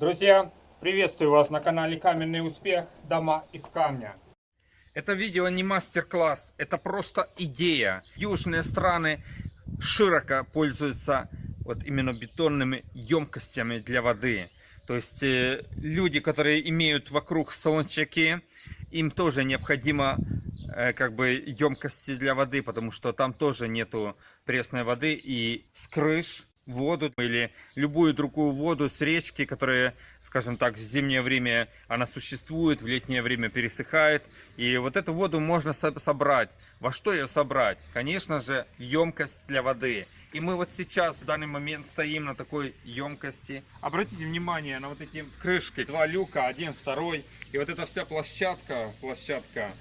Друзья, приветствую вас на канале Каменный Успех. Дома из камня. Это видео не мастер-класс, это просто идея. Южные страны широко пользуются вот именно бетонными емкостями для воды. То есть э, люди, которые имеют вокруг солончаки, им тоже необходимо э, как бы емкости для воды, потому что там тоже нету пресной воды и с крыш воду или любую другую воду с речки, которая, скажем так, в зимнее время она существует, в летнее время пересыхает. И вот эту воду можно собрать. Во что ее собрать? Конечно же, емкость для воды. И мы вот сейчас, в данный момент, стоим на такой емкости. Обратите внимание на вот эти крышки. Два люка, один, второй. И вот эта вся площадка, площадка,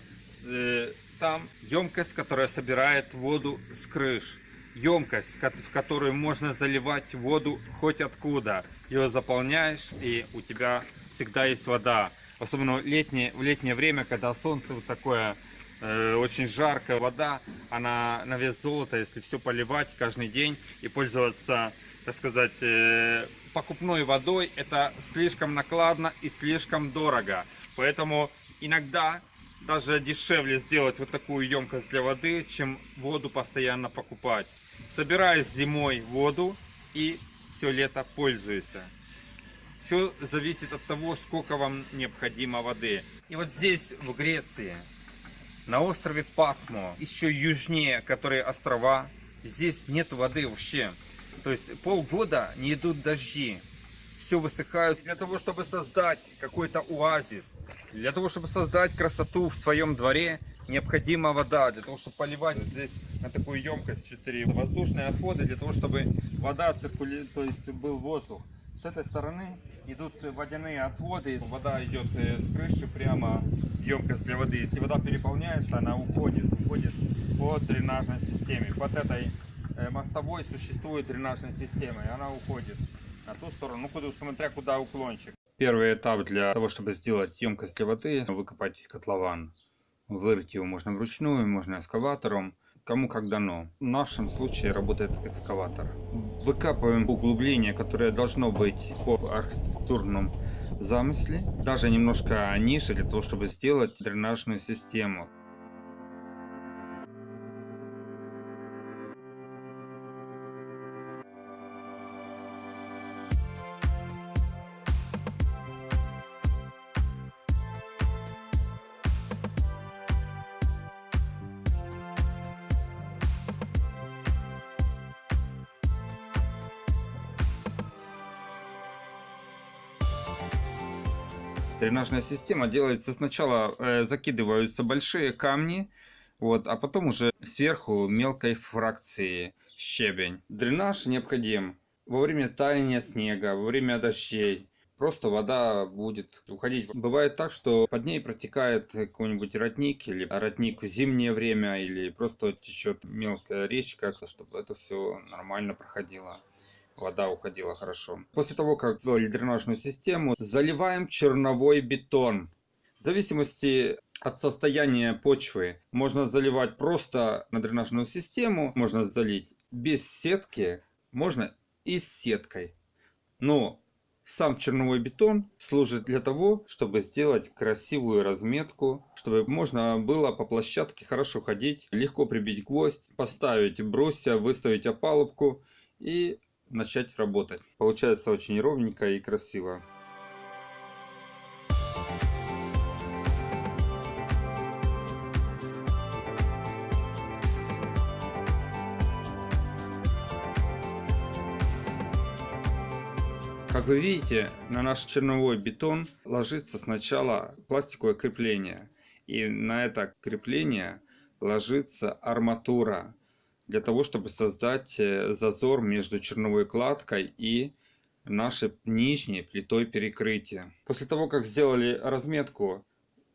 э, там емкость, которая собирает воду с крыш емкость, в которую можно заливать воду хоть откуда. Ее заполняешь, и у тебя всегда есть вода. Особенно в летнее, в летнее время, когда солнце вот такое э, очень жаркая вода, она на вес золота, если все поливать каждый день и пользоваться, так сказать, э, покупной водой, это слишком накладно и слишком дорого. Поэтому иногда даже дешевле сделать вот такую емкость для воды, чем воду постоянно покупать собираешь зимой воду и все лето пользуешься. Все зависит от того, сколько вам необходимо воды. И вот здесь, в Греции, на острове Патмо, еще южнее, которые острова, здесь нет воды вообще. То есть полгода не идут дожди. Все высыхают. Для того, чтобы создать какой-то оазис, для того, чтобы создать красоту в своем дворе, необходима вода для того, чтобы поливать здесь на такую емкость 4 воздушные отходы, для того, чтобы вода циркулировала, то есть был воздух. С этой стороны идут водяные отводы, вода идет э, с крыши прямо в емкость для воды. Если вода переполняется, она уходит, уходит по дренажной системе. Под этой э, мостовой существует дренажная система, и она уходит на ту сторону, ну, куда, смотря куда уклончик. Первый этап для того, чтобы сделать емкость для воды, выкопать котлован. Вырыть его можно вручную, можно экскаватором, кому как дано. В нашем случае работает экскаватор. Выкапываем углубление, которое должно быть по архитектурном замысле, даже немножко ниже, для того, чтобы сделать дренажную систему. Дренажная система делается сначала, э, закидываются большие камни, вот, а потом уже сверху мелкой фракции щебень. Дренаж необходим во время таяния снега, во время дождей. Просто вода будет уходить. Бывает так, что под ней протекает какой-нибудь родник или родник в зимнее время, или просто течет мелкая речка, чтобы это все нормально проходило вода уходила хорошо. После того, как сделали дренажную систему, заливаем черновой бетон. В зависимости от состояния почвы можно заливать просто на дренажную систему, можно залить без сетки, можно и с сеткой. Но сам черновой бетон служит для того, чтобы сделать красивую разметку, чтобы можно было по площадке хорошо ходить, легко прибить гвоздь, поставить брусья, выставить опалубку и начать работать. Получается очень ровненько и красиво. Как вы видите, на наш черновой бетон ложится сначала пластиковое крепление. И на это крепление ложится арматура для того, чтобы создать э, зазор между черновой кладкой и нашей нижней плитой перекрытия. После того, как сделали разметку,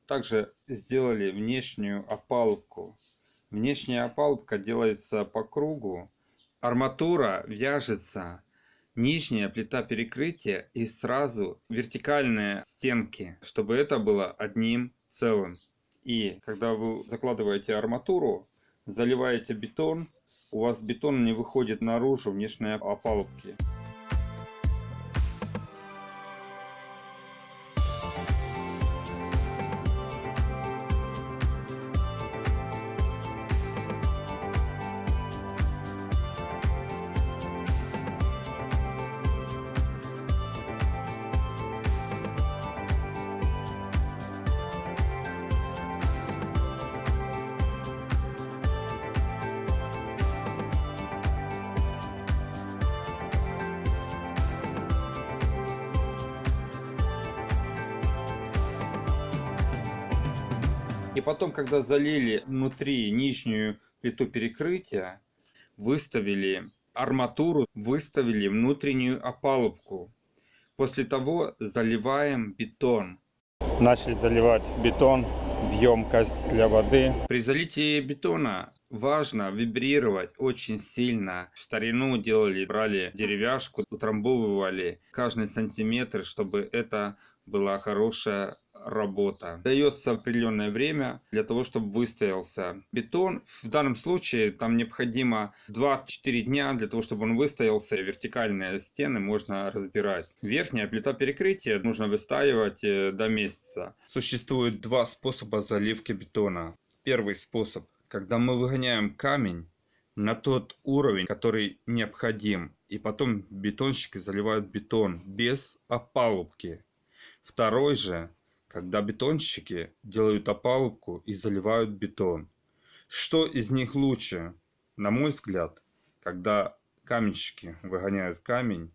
также сделали внешнюю опалубку. Внешняя опалубка делается по кругу. Арматура вяжется, нижняя плита перекрытия и сразу вертикальные стенки, чтобы это было одним целым. И когда вы закладываете арматуру, заливаете бетон, у вас бетон не выходит наружу внешней опалубки. И потом, когда залили внутри нижнюю плиту перекрытия, выставили арматуру, выставили внутреннюю опалубку. После того заливаем бетон. Начали заливать бетон емкость для воды. При залитии бетона важно вибрировать очень сильно. В старину делали, брали деревяшку, утрамбовывали каждый сантиметр, чтобы это была хорошая работа. Дается определенное время для того, чтобы выстоялся бетон. В данном случае там необходимо 2-4 дня для того, чтобы он выстоялся. Вертикальные стены можно разбирать. Верхняя плита перекрытия нужно выстаивать э, до месяца. Существует два способа заливки бетона. Первый способ, когда мы выгоняем камень на тот уровень, который необходим. И потом бетонщики заливают бетон без опалубки. Второй же когда бетонщики делают опалубку и заливают бетон. Что из них лучше? На мой взгляд, когда каменщики выгоняют камень,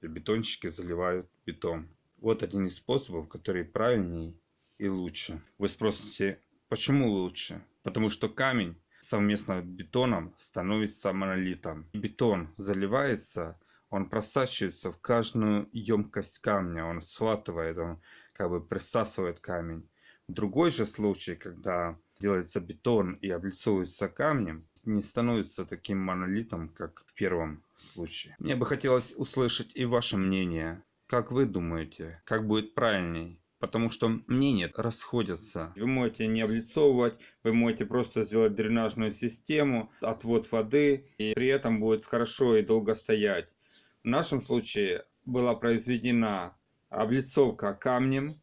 и бетонщики заливают бетон. Вот один из способов, который правильнее и лучше. Вы спросите, почему лучше? Потому что камень совместно с бетоном становится монолитом. Бетон заливается, он просачивается в каждую емкость камня, он схватывает, он как бы присасывает камень. Другой же случай, когда делается бетон и облицовывается камнем, не становится таким монолитом, как в первом случае. Мне бы хотелось услышать и ваше мнение. Как вы думаете, как будет правильней? Потому что мнения расходятся. Вы можете не облицовывать, вы можете просто сделать дренажную систему, отвод воды, и при этом будет хорошо и долго стоять. В нашем случае была произведена облицовка камнем.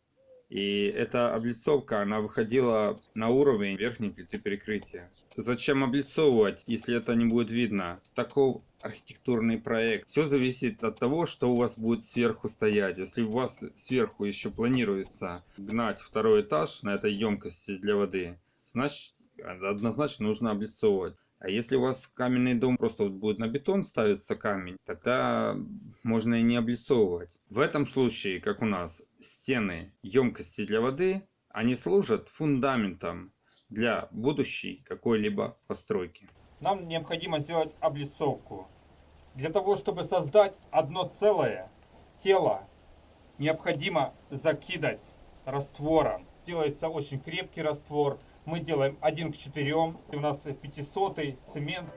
И эта облицовка, она выходила на уровень верхней плиты перекрытия. Зачем облицовывать, если это не будет видно? Таков архитектурный проект. Все зависит от того, что у вас будет сверху стоять. Если у вас сверху еще планируется гнать второй этаж на этой емкости для воды, значит однозначно нужно облицовывать. А если у вас каменный дом просто вот будет на бетон ставиться камень, тогда можно и не облицовывать. В этом случае, как у нас, стены емкости для воды, они служат фундаментом для будущей какой-либо постройки. Нам необходимо сделать облицовку. Для того, чтобы создать одно целое тело, необходимо закидать раствором. Делается очень крепкий раствор, мы делаем 1 к 4, у нас 500 цемент.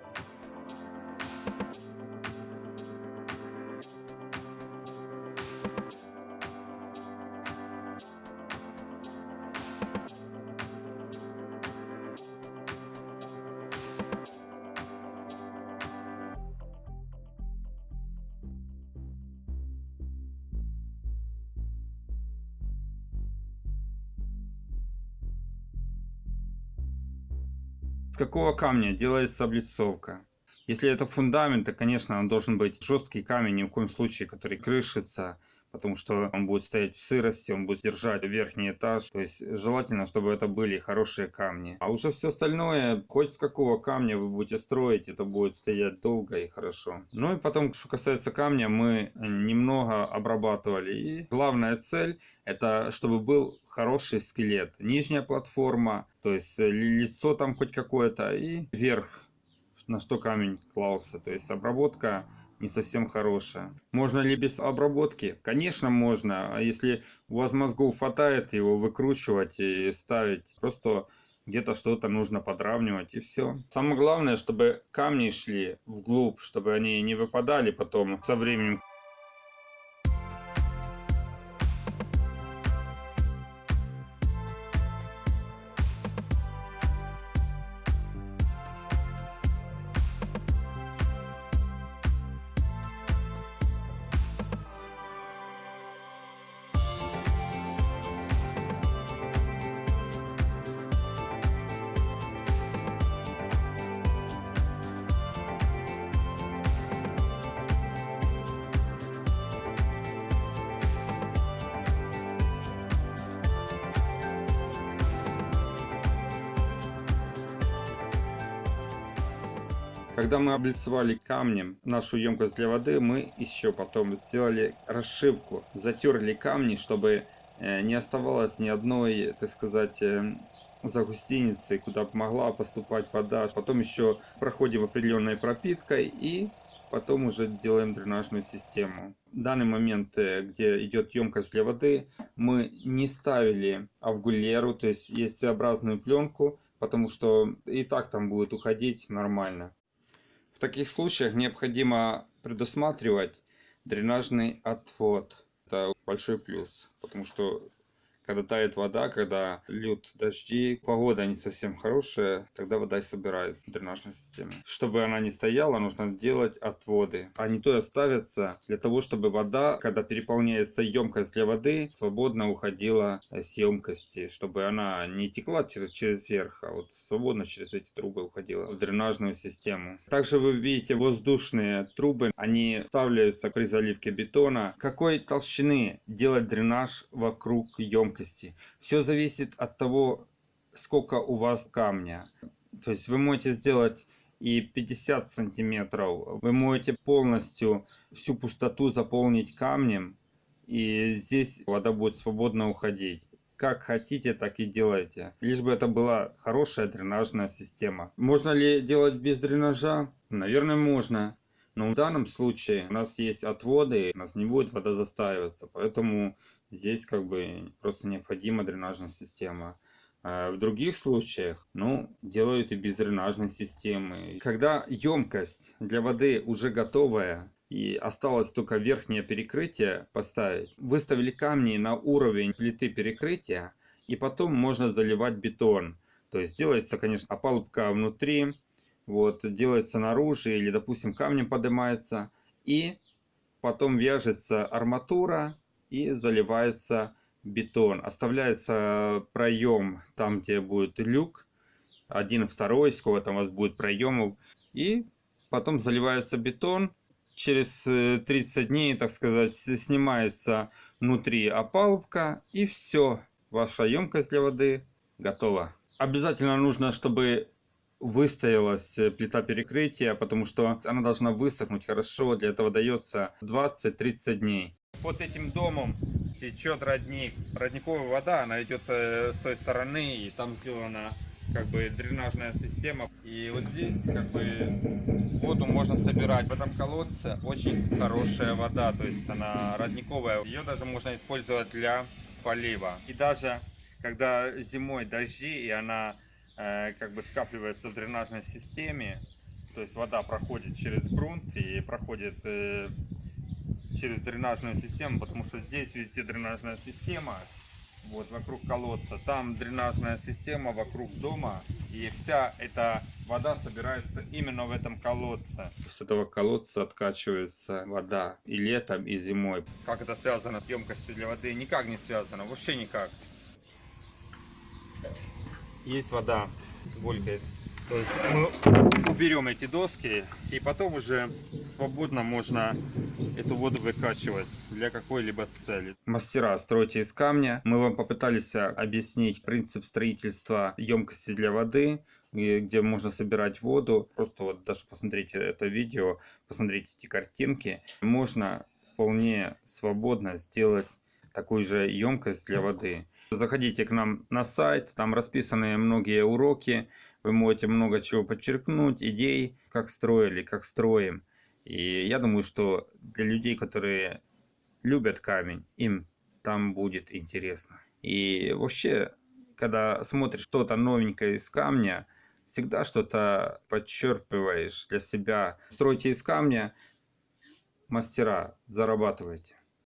Какого камня делается облицовка? Если это фундамент, то, конечно, он должен быть жесткий камень, ни в коем случае, который крышится, потому что он будет стоять в сырости, он будет держать верхний этаж. То есть желательно, чтобы это были хорошие камни. А уже все остальное, хоть с какого камня вы будете строить, это будет стоять долго и хорошо. Ну и потом, что касается камня, мы немного обрабатывали. И главная цель, это чтобы был хороший скелет. Нижняя платформа, то есть лицо там хоть какое-то и верх на что камень клался. То есть обработка не совсем хорошая. Можно ли без обработки? Конечно, можно. А если у вас мозгов хватает, его выкручивать и ставить. Просто где-то что-то нужно подравнивать и все. Самое главное, чтобы камни шли вглубь, чтобы они не выпадали потом со временем. Когда мы облицевали камнем нашу емкость для воды, мы еще потом сделали расшивку, затерли камни, чтобы э, не оставалось ни одной, так сказать, э, за гостиницей, куда могла поступать вода. Потом еще проходим определенной пропиткой и потом уже делаем дренажную систему. В данный момент, э, где идет емкость для воды, мы не ставили авгулеру, то есть яйцеобразную пленку, потому что и так там будет уходить нормально. В таких случаях необходимо предусматривать дренажный отвод. Это большой плюс, потому что когда тает вода, когда льют дожди, погода не совсем хорошая, тогда вода и собирается в дренажной системе. Чтобы она не стояла, нужно делать отводы. Они то и оставятся для того, чтобы вода, когда переполняется емкость для воды, свободно уходила с емкости, чтобы она не текла через, через верх, а вот свободно через эти трубы уходила в дренажную систему. Также вы видите воздушные трубы, они вставляются при заливке бетона. Какой толщины делать дренаж вокруг емкости? Емкости. Все зависит от того, сколько у вас камня. То есть вы можете сделать и 50 сантиметров. Вы можете полностью всю пустоту заполнить камнем. И здесь вода будет свободно уходить. Как хотите, так и делайте. Лишь бы это была хорошая дренажная система. Можно ли делать без дренажа? Наверное, можно. Но в данном случае у нас есть отводы, у нас не будет вода застаиваться. Поэтому здесь как бы просто необходима дренажная система. А в других случаях, ну, делают и без дренажной системы. Когда емкость для воды уже готовая, и осталось только верхнее перекрытие поставить, выставили камни на уровень плиты перекрытия, и потом можно заливать бетон. То есть делается, конечно, опалубка внутри, вот, делается наружу или, допустим, камнем поднимается, и потом вяжется арматура, и заливается бетон. Оставляется проем там, где будет люк, один, второй, сколько там у вас будет проемов. И потом заливается бетон. Через 30 э, дней, так сказать, снимается внутри опалубка. И все, ваша емкость для воды готова. Обязательно нужно, чтобы выстоялась э, плита перекрытия, потому что она должна высохнуть хорошо. Для этого дается 20-30 дней. Под этим домом течет родник. Родниковая вода, она идет э, с той стороны, и там сделана как бы дренажная система. И вот здесь как бы воду можно собирать. В этом колодце очень хорошая вода, то есть она родниковая. Ее даже можно использовать для полива. И даже когда зимой дожди, и она как бы скапливается в дренажной системе, то есть вода проходит через грунт и проходит э, через дренажную систему, потому что здесь везде дренажная система, вот вокруг колодца, там дренажная система вокруг дома, и вся эта вода собирается именно в этом колодце. С этого колодца откачивается вода и летом, и зимой. Как это связано с емкостью для воды? Никак не связано, вообще никак. Есть вода, булькает. То есть мы уберем эти доски и потом уже свободно можно эту воду выкачивать для какой-либо цели. Мастера, стройте из камня. Мы вам попытались объяснить принцип строительства емкости для воды, где можно собирать воду. Просто вот даже посмотрите это видео, посмотрите эти картинки. Можно вполне свободно сделать такую же емкость для воды. Заходите к нам на сайт, там расписаны многие уроки. Вы можете много чего подчеркнуть, идей, как строили, как строим. И я думаю, что для людей, которые любят камень, им там будет интересно. И вообще, когда смотришь что-то новенькое из камня, всегда что-то подчерпываешь для себя. Стройте из камня, мастера, зарабатывайте.